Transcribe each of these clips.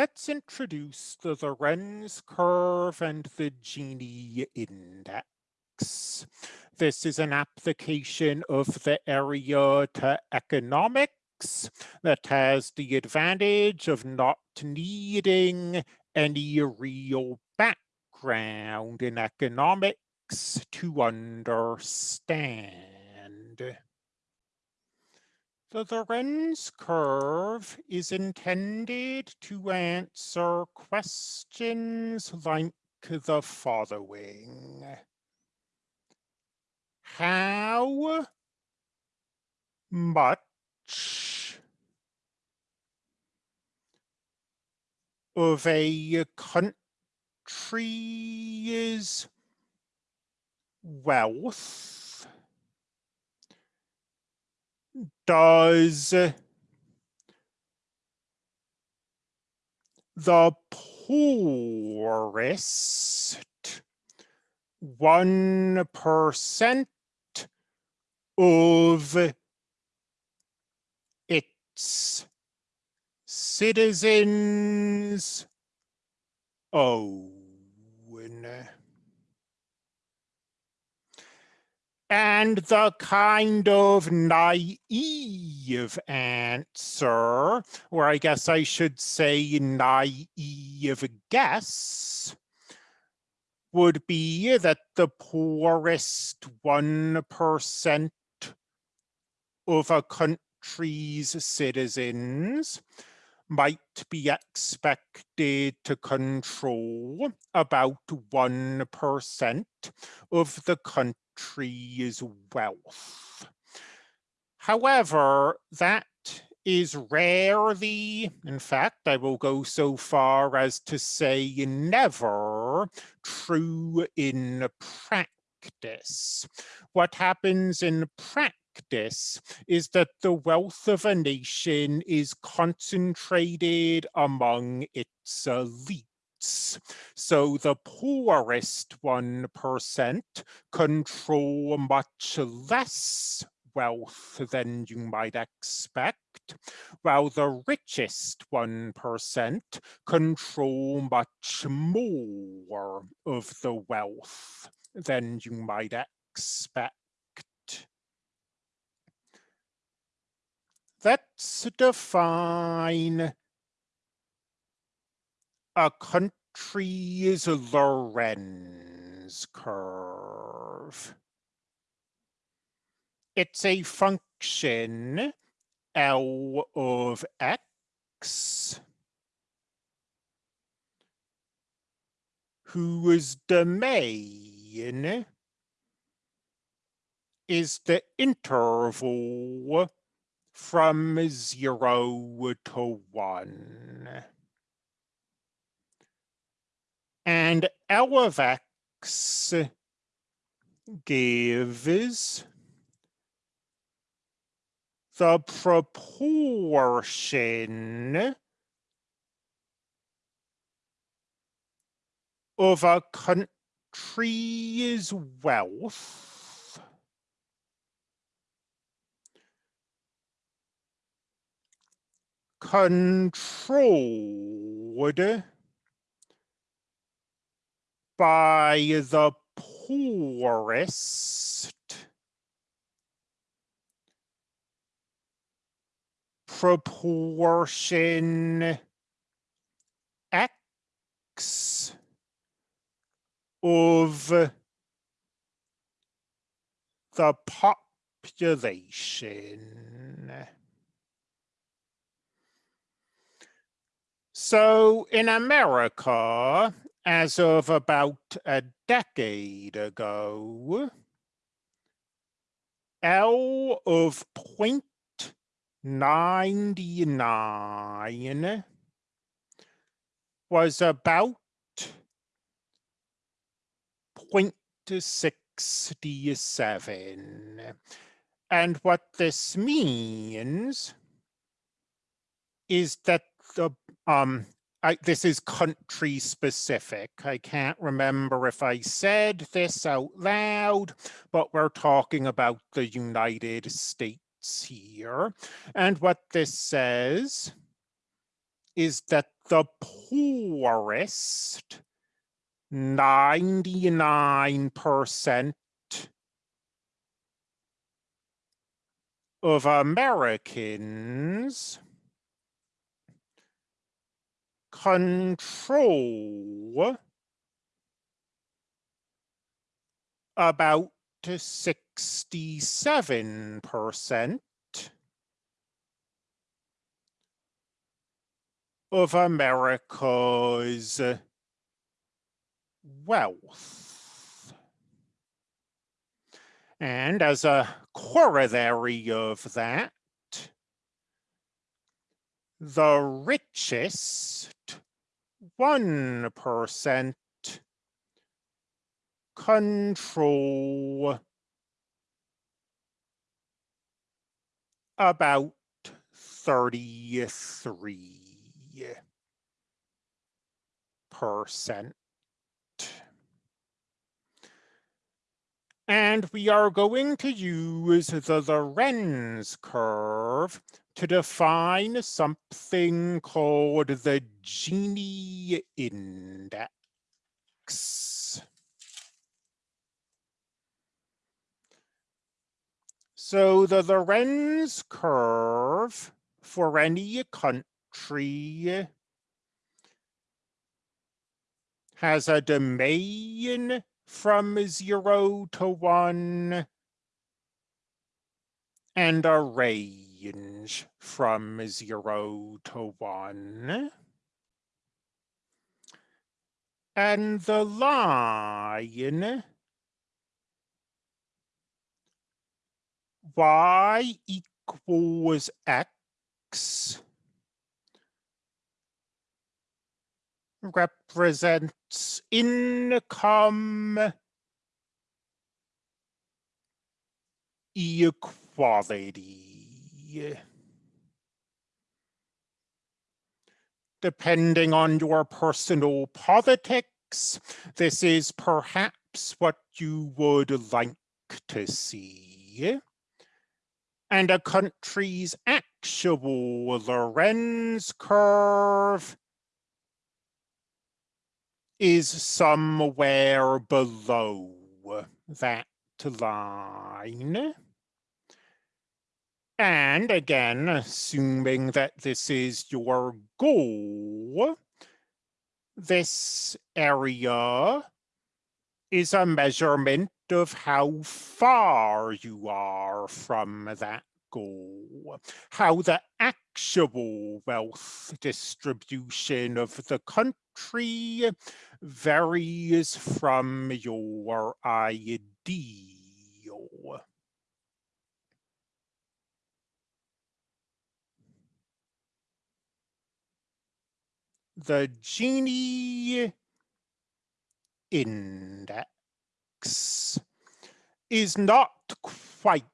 let's introduce the Lorenz curve and the Gini index. This is an application of the area to economics that has the advantage of not needing any real background in economics to understand. The Lorenz curve is intended to answer questions like the following. How much of a country's wealth does the poorest one percent of its citizens own. And the kind of naive answer, or I guess I should say naive guess, would be that the poorest 1% of a country's citizens might be expected to control about 1% of the country's wealth. However, that is rarely, in fact, I will go so far as to say never, true in practice. What happens in practice is that the wealth of a nation is concentrated among its elite. So the poorest 1% control much less wealth than you might expect, while the richest 1% control much more of the wealth than you might expect. Let's define a country's Lorenz curve. It's a function L of x whose domain is the interval from zero to one. And L of x gives the proportion of a country's wealth controlled by the poorest proportion x of the population. So in America, as of about a decade ago, L of 0.99 was about 0.67. And what this means is that the um, I, this is country specific. I can't remember if I said this out loud, but we're talking about the United States here. And what this says is that the poorest 99% of Americans control about 67% of America's wealth. And as a corollary of that, the richest 1% control about 33 percent. And we are going to use the Lorenz curve to define something called the Gini index. So the Lorenz curve for any country has a domain from zero to one and a range from zero to one. And the line y equals x represents income equality. Depending on your personal politics, this is perhaps what you would like to see. And a country's actual Lorenz curve is somewhere below that line. And again, assuming that this is your goal, this area is a measurement of how far you are from that goal, how the actual wealth distribution of the country varies from your ideal. The Gini index is not quite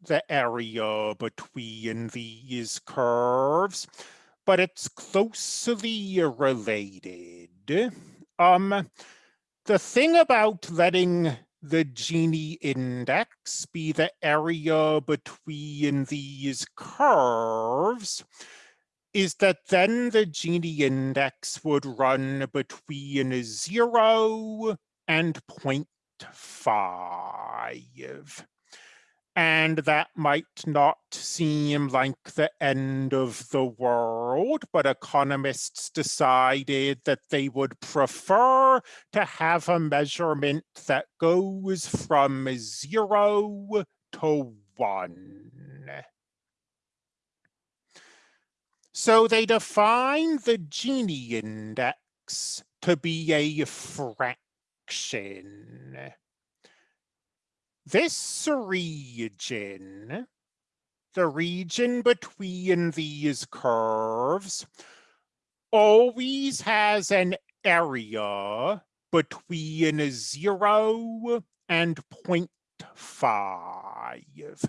the area between these curves, but it's closely related. Um, the thing about letting the Gini index be the area between these curves is that then the Gini index would run between zero and 0.5. And that might not seem like the end of the world, but economists decided that they would prefer to have a measurement that goes from zero to one. So they define the Gini index to be a fraction. This region, the region between these curves, always has an area between 0 and 0.5.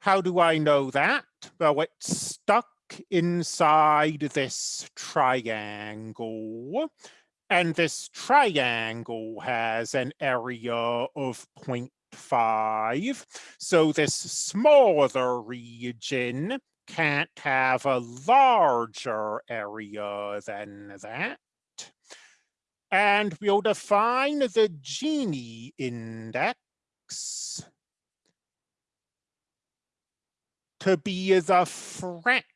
How do I know that? Well, it's stuck inside this triangle and this triangle has an area of 0.5. So this smaller region can't have a larger area than that. And we'll define the Gini index to be the fraction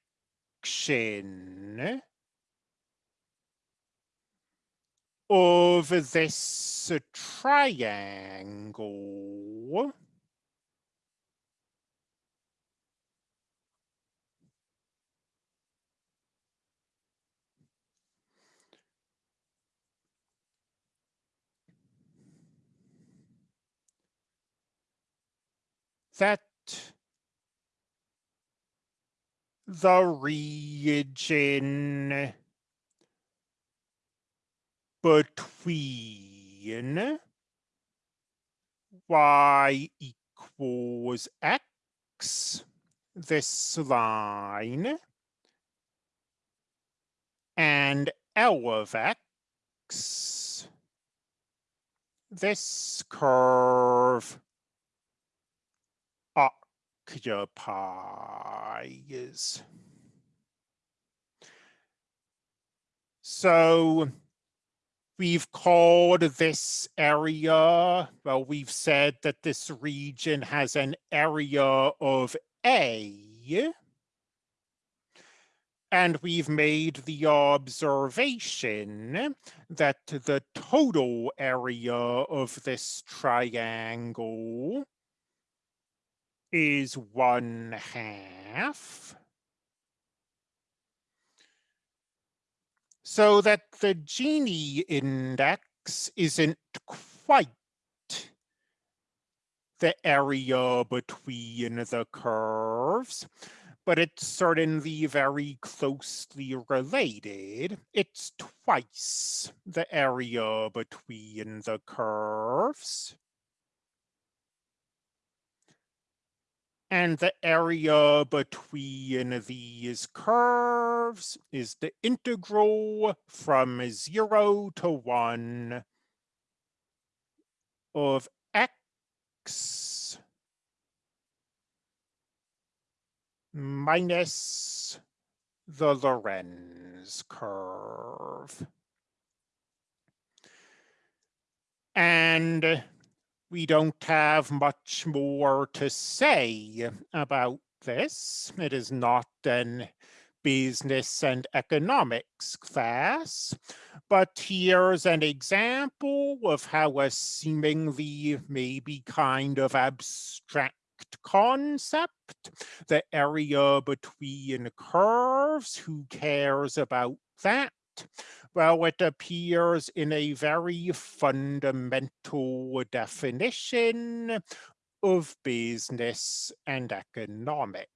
of this triangle. That the region between y equals x, this line, and L of x, this curve occupies. So we've called this area, well, we've said that this region has an area of A. And we've made the observation that the total area of this triangle is one half. So that the Gini index isn't quite the area between the curves, but it's certainly very closely related. It's twice the area between the curves. And the area between these curves is the integral from zero to one of x minus the Lorenz curve. And we don't have much more to say about this. It is not an business and economics class, but here's an example of how a seemingly maybe kind of abstract concept, the area between curves, who cares about that? Well, it appears in a very fundamental definition of business and economics.